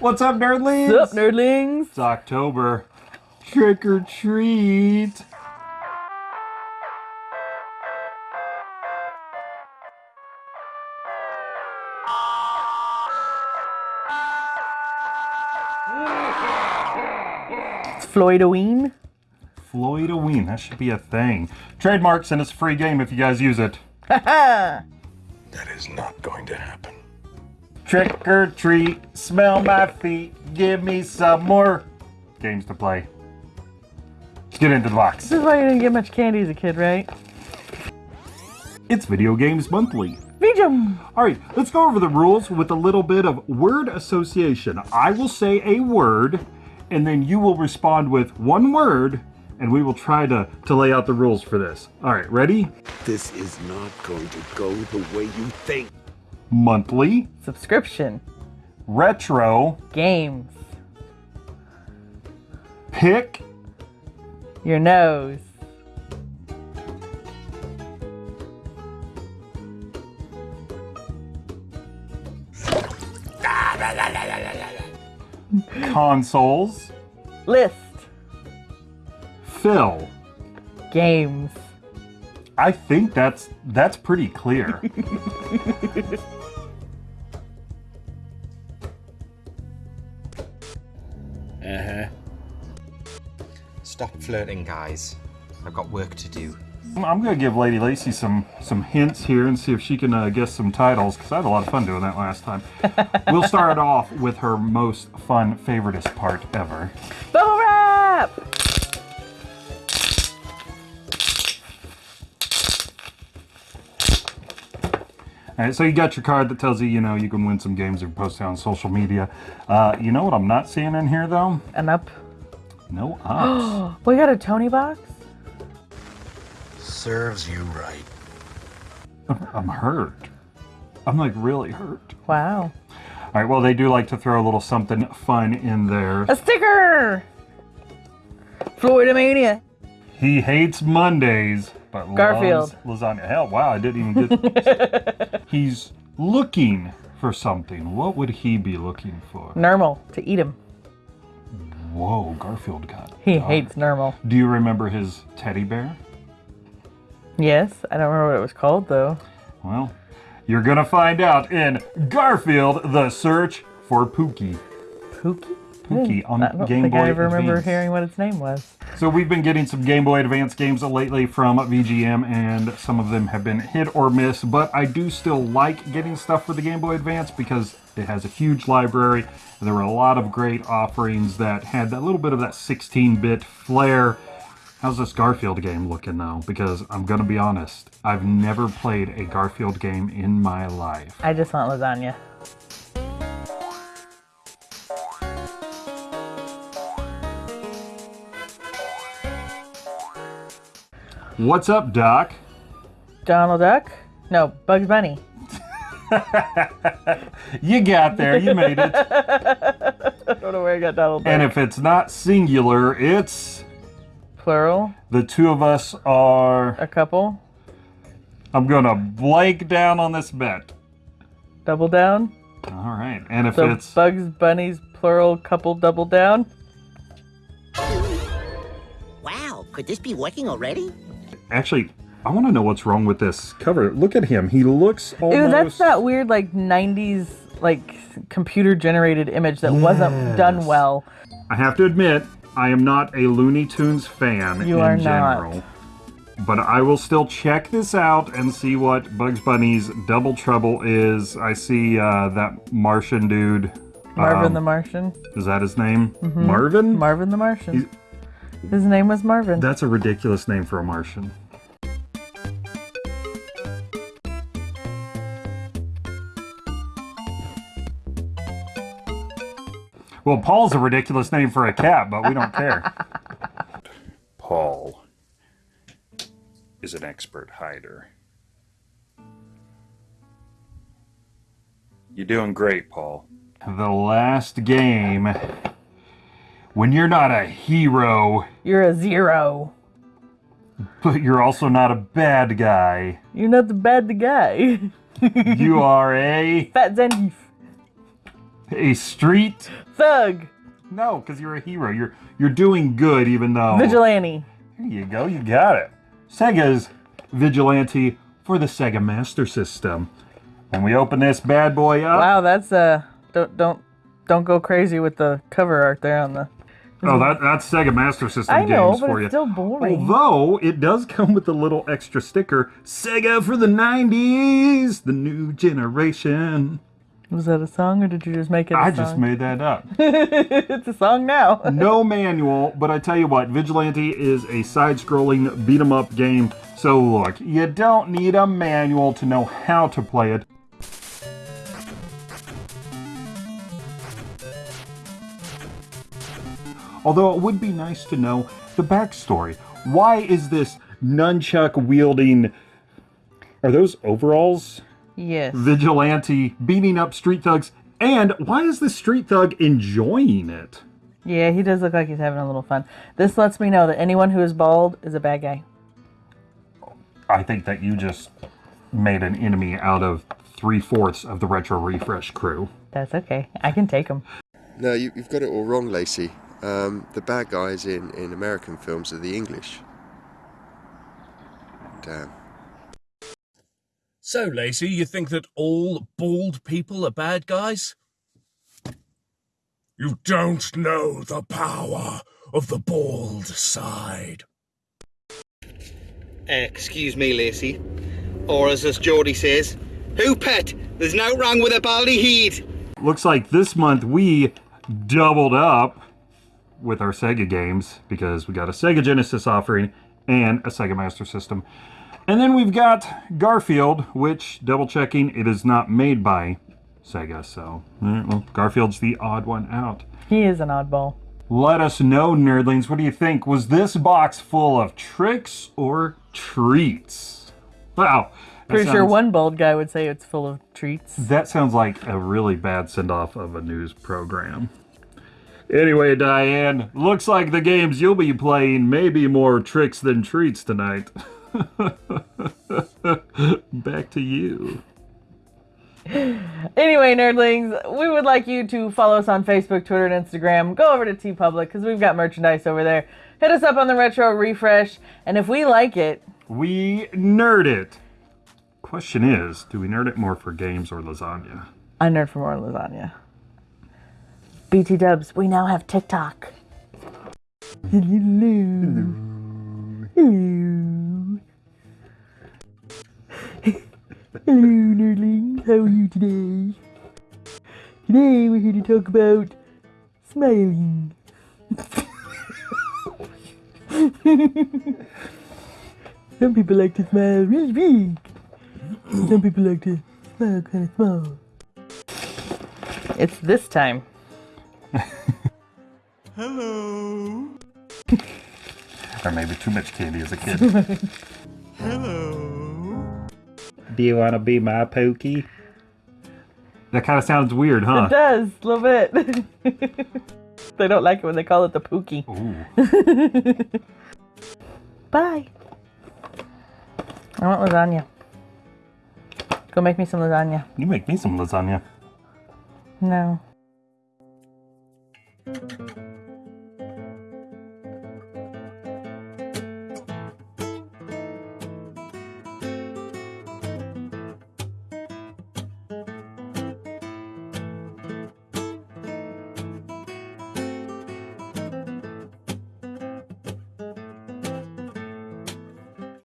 What's up, nerdlings? What's up, nerdlings? It's October. Trick or treat. It's Floydoween. Floydoween. That should be a thing. Trademarks and it's a free game if you guys use it. That is not going to happen. Trick or treat. Smell my feet. Give me some more games to play. Let's get into the box. This is why you didn't get much candy as a kid, right? It's Video Games Monthly. Vijum! All right, let's go over the rules with a little bit of word association. I will say a word, and then you will respond with one word, and we will try to, to lay out the rules for this. All right, ready? This is not going to go the way you think. Monthly, Subscription. retro, Games. pick, Your nose. consoles, List. fill. Games. I think that's that's pretty clear. Uh-huh. Stop flirting, guys. I've got work to do. I'm gonna give Lady Lacy some some hints here and see if she can uh, guess some titles because I had a lot of fun doing that last time. we'll start off with her most fun, favoriteest part ever. Bubble wrap! Right, so you got your card that tells you, you know, you can win some games if you post it on social media. Uh, you know what I'm not seeing in here though? And up. No ups. We got a Tony box? Serves you right. I'm hurt. I'm like really hurt. Wow. All right, well, they do like to throw a little something fun in there. A sticker! Floydomania. He hates Mondays, but Garfield. loves lasagna. Hell, wow, I didn't even get. He's looking for something. What would he be looking for? Normal. To eat him. Whoa, Garfield got. He dog. hates normal. Do you remember his teddy bear? Yes. I don't remember what it was called, though. Well, you're gonna find out in Garfield: The Search for Pooky. Pooky? Pooky hmm. on I Game Boy I ever remember hearing what its name was. So we've been getting some Game Boy Advance games lately from VGM, and some of them have been hit or miss. But I do still like getting stuff for the Game Boy Advance because it has a huge library. And there were a lot of great offerings that had that little bit of that 16-bit flair. How's this Garfield game looking though? Because I'm gonna be honest, I've never played a Garfield game in my life. I just want lasagna. What's up, Doc? Donald Duck? No, Bugs Bunny. You got there, you made it. I don't know where I got Donald Duck. and if it's not singular, it's Plural. the two of us are. A couple. I'm gonna blank down on this bet. Double down. All right, and if So it's Bugs Bunny's plural couple double down. Wow, could this be working already? Actually, I want to know what's wrong with this cover. Look at him; he looks almost. Ew, that's that weird like 90s like computer generated image that wasn't done well. I have to admit, I am not a Looney Tunes fan You in are not. general. But I will still check this out and see what Bugs Bunny's Double Trouble is. I see uh, that Martian dude. Marvin um, the Martian. Is that his name? Marvin? Marvin the Martian. His name was Marvin. That's a ridiculous name for a Martian. Well, Paul's a ridiculous name for a cat, but we don't care. Paul is an expert hider. You're doing great, Paul. The last game. When you're not a hero, You're a zero. but you're also not a bad guy. You're not the bad guy. You are a. Fat Zangief. A street? Thug. No, because you're a hero. You're you're doing good, even though. Vigilante. There you go. You got it. Sega's Vigilante for the Sega Master System. When we open this bad boy up, Wow, that's uh don't don't don't go crazy with the cover art there on the oh, that that's Sega Master System I know, games but for it's you. still boring. Although it does come with a little extra sticker, Sega for the '90s, the new generation. Was that a song or did you just make it a I just made that up. it's a song now. no manual, but I tell you what, Vigilante is a side-scrolling beat 'em up game. So look, you don't need a manual to know how to play it. Although it would be nice to know the backstory. Why is this nunchuck wielding are those overalls? Yes. Vigilante beating up street thugs and why is the street thug enjoying it? Yeah, he does look like he's having a little fun. This lets me know that anyone who is bald is a bad guy. I think that you just made an enemy out of three fourths of the retro refresh crew. That's okay. I can take him. No, you, you've got it all wrong, Lacey. Um, the bad guys in, in American films are the English. Damn. So, Lacey, you think that all bald people are bad guys? You don't know the power of the bald side. Eh, excuse me, Lacey. Or as this Geordie says, who pet? There's no wrong with a baldy heed. Looks like this month we doubled up with our Sega games because we got a Sega Genesis offering and a Sega Master System. And then we've got Garfield, which, double checking, it is not made by Sega. So, well, Garfield's the odd one out. He is an oddball. Let us know, nerdlings. What do you think? Was this box full of tricks or treats? Wow. Pretty sure one bald guy would say it's full of treats. That sounds like a really bad send off of a news program. Anyway, Diane, looks like the games you'll be playing may be more tricks than treats tonight. Back to you. Anyway, nerdlings, we would like you to follow us on Facebook, Twitter, and Instagram. Go over to TeePublic because we've got merchandise over there. Hit us up on the Retro Refresh, and if we like it, We nerd it. Question is, do we nerd it more for games or lasagna? I nerd for more lasagna. BT Dubs, we now have TikTok. Hello. Hello. Hello, nerdlings. How are you today? Today we're here to talk about smiling. Some people like to smile really big. Some people like to smile kind of small. It's this time. Hello. or maybe too much candy as a kid. Hello. Do you want to be my pokey? That kind of sounds weird, huh? It does, a little bit. they don't like it when they call it the pokey. Bye. I want lasagna. Go make me some lasagna. You make me some lasagna. No.